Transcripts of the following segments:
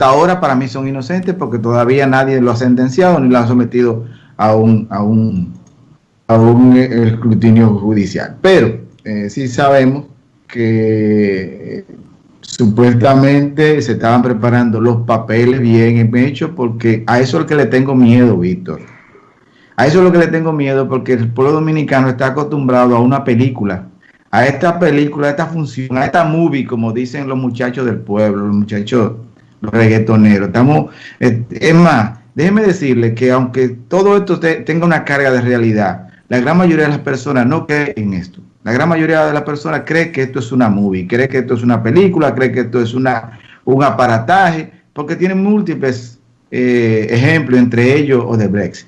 hasta ahora para mí son inocentes porque todavía nadie lo ha sentenciado ni lo ha sometido a un, a un, a un escrutinio judicial. Pero eh, sí sabemos que eh, supuestamente se estaban preparando los papeles bien hechos porque a eso es lo que le tengo miedo, Víctor. A eso es lo que le tengo miedo porque el pueblo dominicano está acostumbrado a una película, a esta película, a esta función, a esta movie, como dicen los muchachos del pueblo, los muchachos los reggaetoneros. Estamos, es más, déjeme decirle que aunque todo esto tenga una carga de realidad, la gran mayoría de las personas no creen en esto. La gran mayoría de las personas cree que esto es una movie, cree que esto es una película, cree que esto es una, un aparataje, porque tiene múltiples eh, ejemplos, entre ellos o de Brexit.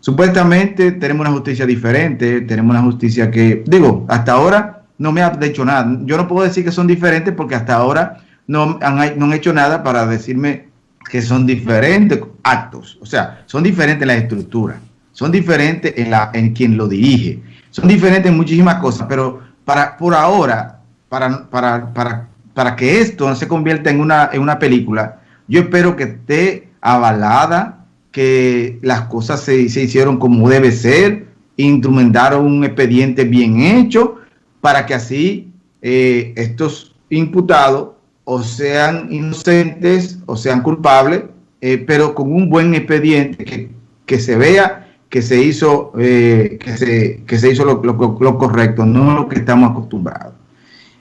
Supuestamente tenemos una justicia diferente, tenemos una justicia que, digo, hasta ahora no me ha dicho nada. Yo no puedo decir que son diferentes porque hasta ahora no han, no han hecho nada para decirme que son diferentes actos. O sea, son diferentes en la estructura, son diferentes en, la, en quien lo dirige, son diferentes en muchísimas cosas, pero para, por ahora, para, para, para, para que esto no se convierta en una, en una película, yo espero que esté avalada, que las cosas se, se hicieron como debe ser, instrumentaron un expediente bien hecho, para que así eh, estos imputados o sean inocentes o sean culpables, eh, pero con un buen expediente que, se vea que se hizo, eh, que se, que se hizo lo, correcto, no lo que estamos acostumbrados.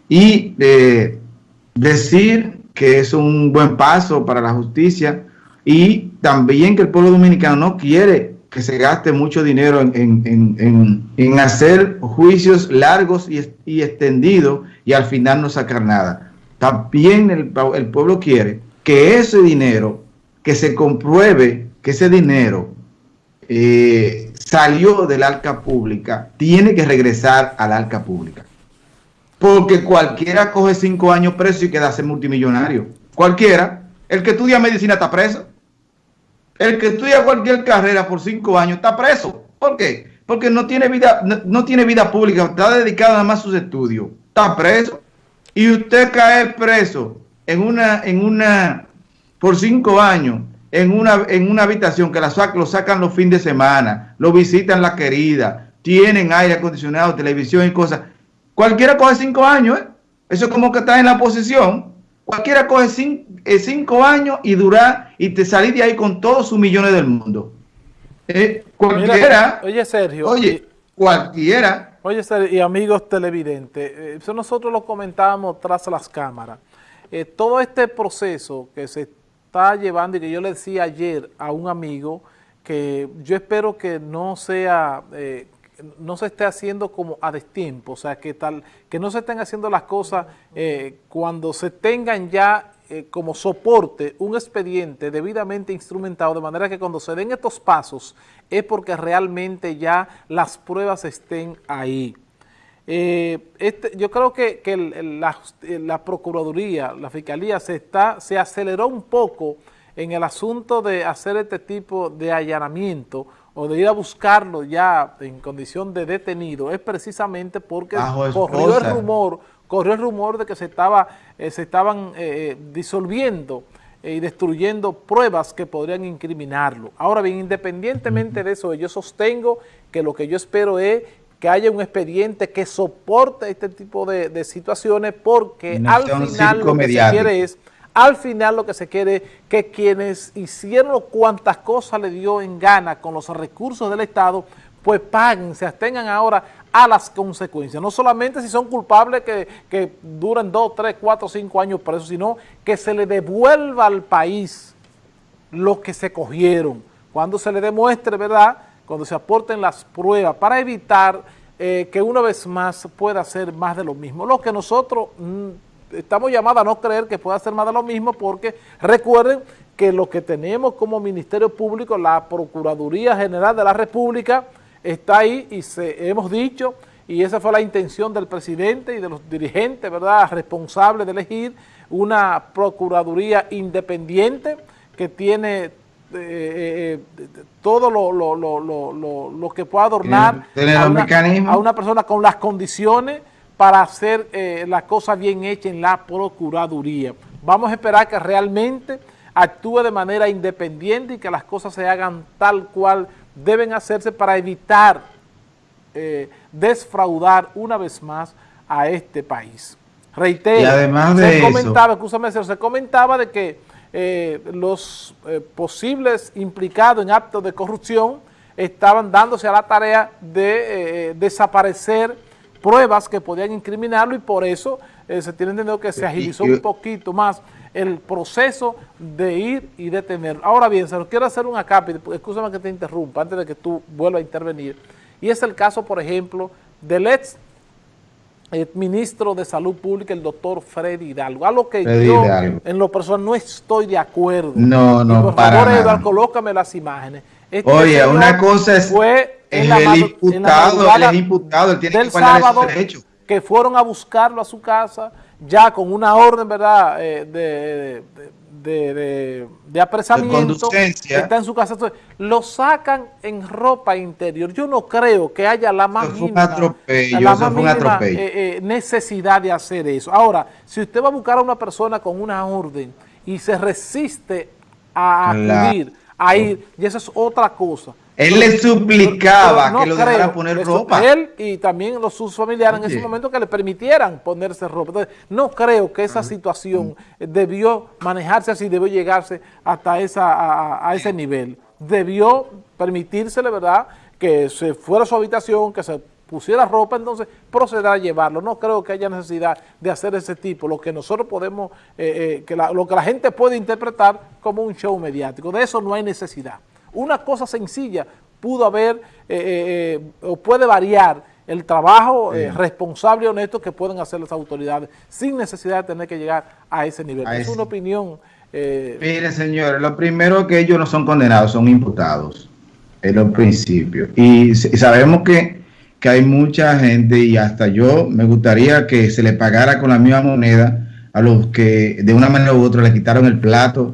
Y eh, decir que es un buen paso para la justicia y también que el pueblo dominicano no quiere que se gaste mucho dinero en, hacer juicios largos y, y extendidos y al final no sacar nada también el, pueblo quiere que ese dinero, que se compruebe que ese dinero eh, salió del arca pública, tiene que regresar al arca pública. Porque cualquiera coge cinco años preso y queda ser multimillonario. Cualquiera. El que estudia medicina está preso. El que estudia cualquier carrera por cinco años está preso. ¿Por qué? Porque no tiene vida, no tiene vida pública, está dedicado nada más a sus estudios. Está preso y usted cae preso en una, en una, por cinco años, en una, en una habitación que la lo sacan los fines de semana, lo visitan la querida, tienen aire acondicionado, televisión y cosas. Cualquiera coge cinco años, ¿eh? Eso es como que está en la posición. Cualquiera coge eh, cinco, años y dura y te salís de ahí con todos sus millones del mundo. Eh, cualquiera. oye, Sergio. Oye, cualquiera Oye, y amigos televidentes, eh, eso nosotros lo comentábamos tras las cámaras. Eh, todo este proceso que se está llevando y que yo le decía ayer a un amigo que yo espero que no sea, eh, no se esté haciendo como a destiempo, o sea, que tal, que no se estén haciendo las cosas cuando se tengan ya como soporte un expediente debidamente instrumentado, de manera que cuando se den estos pasos es porque realmente ya las pruebas estén ahí. Eh, este, yo creo que, la, Procuraduría, la Fiscalía se, está, se aceleró un poco en el asunto de hacer este tipo de allanamiento o de ir a buscarlo ya en condición de detenido, es precisamente porque corrió el rumor, corrió el rumor de que se, estaba, eh, se estaban eh, disolviendo eh, y destruyendo pruebas que podrían incriminarlo. Ahora bien, independientemente de eso, yo sostengo que lo que yo espero es que haya un expediente que soporte este tipo de, situaciones porque al final lo que se quiere es, al final lo que se quiere es que quienes hicieron cuantas cosas le dio en gana con los recursos del Estado, pues paguen, se abstengan ahora a las consecuencias. No solamente si son culpables que, que duren dos, tres, cuatro, cinco años presos, sino que se le devuelva al país lo que se cogieron. Cuando se le demuestre, ¿verdad?, cuando se aporten las pruebas para evitar eh, que una vez más pueda ser más de lo mismo. Lo que nosotros mm, estamos llamados a no creer que pueda ser más de lo mismo porque recuerden que lo que tenemos como Ministerio Público, la Procuraduría General de la República, está ahí y se, hemos dicho, y esa fue la intención del presidente y de los dirigentes, ¿verdad?, responsables de elegir una Procuraduría independiente que tiene eh, eh, eh, todo lo, lo, lo, lo, que pueda adornar a una, a una, persona con las condiciones para hacer la cosa bien hecha en la Procuraduría. Vamos a esperar que realmente actúe de manera independiente y que las cosas se hagan tal cual deben hacerse para evitar eh, desfraudar una vez más a este país. Reitero, y además de se comentaba, se comentaba de que eh, los eh, posibles implicados en actos de corrupción estaban dándose a la tarea de desaparecer pruebas que podían incriminarlo y por eso se tiene entendido que se agilizó un poquito más el proceso de ir y detener. Ahora bien, se lo quiero hacer un acápite, escúchame que te interrumpa antes de que tú vuelvas a intervenir, y es el caso, por ejemplo, del ex eh, ministro de Salud Pública, el doctor Freddy Hidalgo, a lo que yo en lo personal no estoy de acuerdo. No, no, por favor, Eduardo, colócame las imágenes. Este Oye, una cosa es, fue el imputado, él es imputado, él tiene que sábado, derecho. que fueron a buscarlo a su casa, ya con una orden, ¿verdad?, eh, de, de, de, apresamiento, está en su casa. Lo sacan en ropa interior. Yo no creo que haya la más mínima, necesidad de hacer eso. Ahora, si usted va a buscar a una persona con una orden y se resiste a acudir, a ir, y eso es otra cosa. Él le suplicaba que lo dejara poner ropa. Él y también los sus familiares en ese momento que le permitieran ponerse ropa. Entonces, no creo que esa situación debió manejarse así, debió llegarse hasta esa, a, ese nivel. Debió permitírsele, ¿verdad?, que se fuera a su habitación, que se pusiera ropa, entonces proceder a llevarlo. No creo que haya necesidad de hacer ese tipo, lo que nosotros podemos, eh, eh, que lo que la gente puede interpretar como un show mediático. De eso no hay necesidad. Una cosa sencilla pudo haber eh, eh, eh, o puede variar el trabajo responsable y honesto que pueden hacer las autoridades sin necesidad de tener que llegar a ese nivel. es una opinión... Mire, señores, lo primero que ellos no son condenados, son imputados en los principios. Y, sabemos que, que hay mucha gente y hasta yo me gustaría que se le pagara con la misma moneda a los que de una manera u otra le quitaron el plato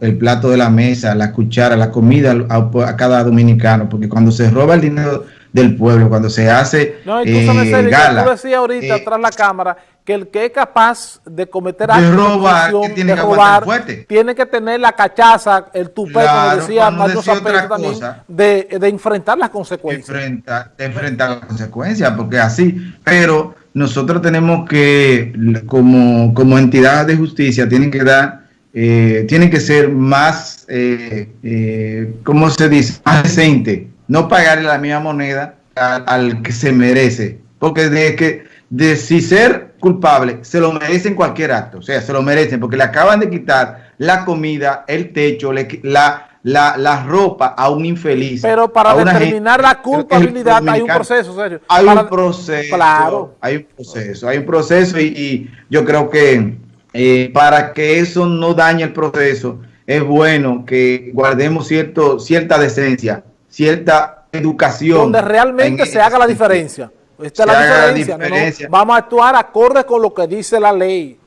el plato de la mesa, la cuchara, la comida a, cada dominicano, porque cuando se roba el dinero del pueblo, cuando se hace no, eh, gala, tú decías ahorita eh, tras la cámara que el que es capaz de cometer de robar, de, tiene, robar tiene que tener la cachaza, el tupé, como decía Mario también, de, de, enfrentar las consecuencias. Enfrentar, de enfrentar las consecuencias, porque así, pero nosotros tenemos que, como, como entidad de justicia, tienen que dar eh, tiene que ser más, eh, eh, ¿cómo se dice? Más decente. No pagarle la misma moneda al, que se merece. Porque de que de si ser culpable, se lo merecen cualquier acto. O sea, se lo merecen porque le acaban de quitar la comida, el techo, la, la, la ropa a un infeliz. Pero para determinar la culpabilidad hay un proceso, serio. Hay un proceso. Claro. Hay un proceso, hay un proceso y yo creo que eh, para que eso no dañe el proceso, es bueno que guardemos cierto, cierta decencia, cierta educación. Donde realmente se haga la diferencia. Esta es la diferencia. vamos a actuar acorde con lo que dice la ley.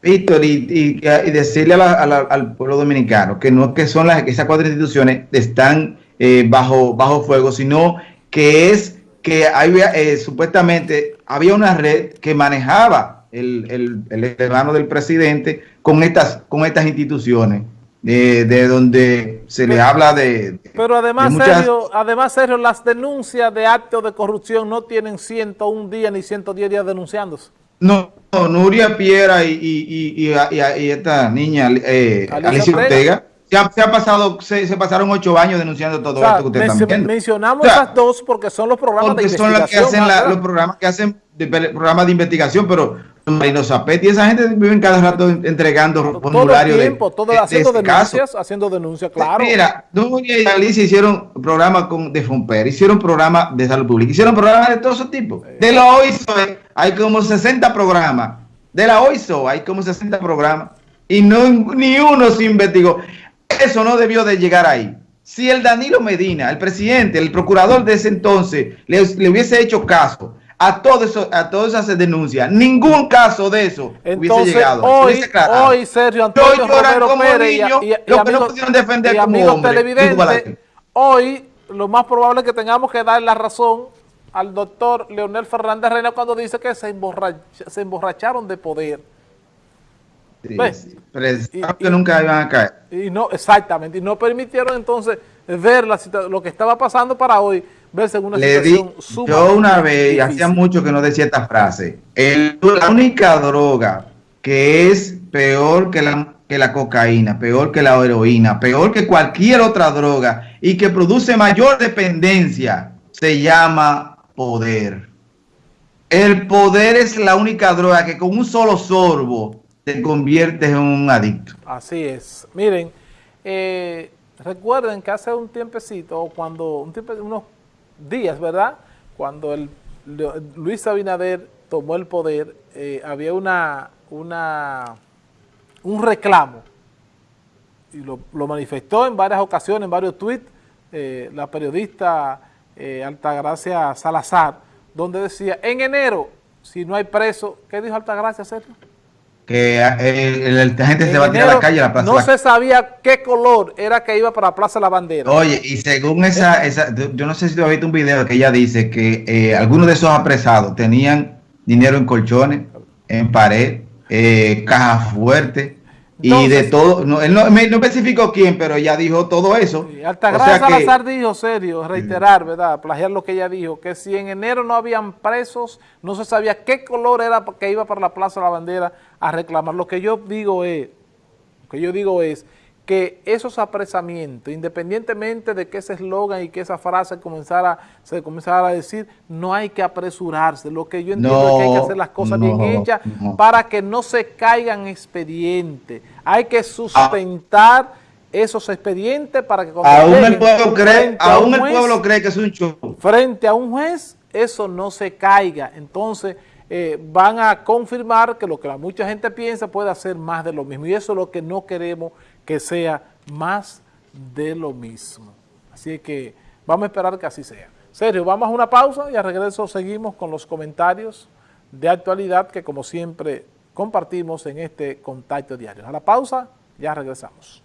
Víctor, y, decirle al pueblo dominicano que no que son las, esas cuatro instituciones están eh, bajo, bajo fuego, sino que es que había, eh, supuestamente había una red que manejaba el, el, hermano del presidente con estas, con estas instituciones. De, donde se le habla de... Pero además, Sergio, además, Sergio, las denuncias de actos de corrupción no tienen 101 días ni 110 días denunciándose. No, Nuria Piera y, y, y, esta niña, eh, Alicia, Ortega, se, ha, pasado, se, pasaron ocho años denunciando todo esto que usted está Mencionamos esas dos porque son los programas de investigación. son los que hacen los programas que hacen de, programas de investigación, pero Marino Zapetti, esa gente vive cada rato entregando formularios. Todo el tiempo, todo haciendo denuncias, haciendo denuncias, claro. Mira, Nuria y Alicia hicieron programas con, de Fomper, hicieron programas de salud pública, hicieron programas de todo ese tipo. De la OISO hay como 60 programas. De la OISO hay como 60 programas. Y no ni uno se investigó. Eso no debió de llegar ahí. Si el Danilo Medina, el presidente, el procurador de ese entonces, le, le hubiese hecho caso a todo eso, a todas esas denuncias. Ningún caso de eso hubiese llegado. Hoy, hoy Sergio Antonio Romero Pérez y, y, y, que no pudieron defender como hombre, hoy lo más probable es que tengamos que dar la razón al doctor Leonel Fernández Reina cuando dice que se, se emborracharon de poder. Sí, que nunca iban a caer. Y no, exactamente, y no permitieron entonces ver la, lo que estaba pasando para hoy, verse en una Le situación di, Yo una vez, hacía mucho que no decía esta frase, el, la única droga que es peor que la, que la cocaína, peor que la heroína, peor que cualquier otra droga y que produce mayor dependencia, se llama poder. El poder es la única droga que con un solo sorbo te conviertes en un adicto. Así es. Miren, eh, recuerden que hace un tiempecito, cuando un tiempo, unos días, ¿verdad? Cuando el, Luis Abinader tomó el poder, eh, había una, una, un reclamo y lo, manifestó en varias ocasiones, en varios tweets, eh, la periodista Altagracia Salazar, donde decía, en enero, si no hay preso, ¿qué dijo Altagracia, Sergio? Que eh, la gente se va a tirar a la calle a la plaza. No se sabía qué color era que iba para la Plaza de la Bandera. Oye, y según esa, esa yo no sé si tú has visto un video que ella dice que eh, algunos de esos apresados tenían dinero en colchones, en pared, eh, cajas fuertes, y de todo, no, él no, no, especificó quién, pero ella dijo todo eso. Sí, Altagracia Salazar dijo, serio, reiterar, ¿verdad? Plagiar lo que ella dijo, que si en enero no habían presos, no se sabía qué color era que iba para la Plaza de la Bandera a reclamar. Lo que yo digo es, lo que yo digo es que esos apresamientos, independientemente de que ese eslogan y que esa frase comenzara, se comenzara a decir, no hay que apresurarse. Lo que yo entiendo es que hay que hacer las cosas bien hechas para que no se caigan expedientes. Hay que sustentar esos expedientes para que aún el pueblo cree, aún el pueblo cree que es un show. Frente a un juez, eso no se caiga. Entonces, eh, van a confirmar que lo que mucha gente piensa puede hacer más de lo mismo. Y eso es lo que no queremos que sea más de lo mismo. Así que vamos a esperar que así sea. Sergio, vamos a una pausa y a regreso seguimos con los comentarios de actualidad que como siempre compartimos en este contacto diario. A la pausa, ya regresamos.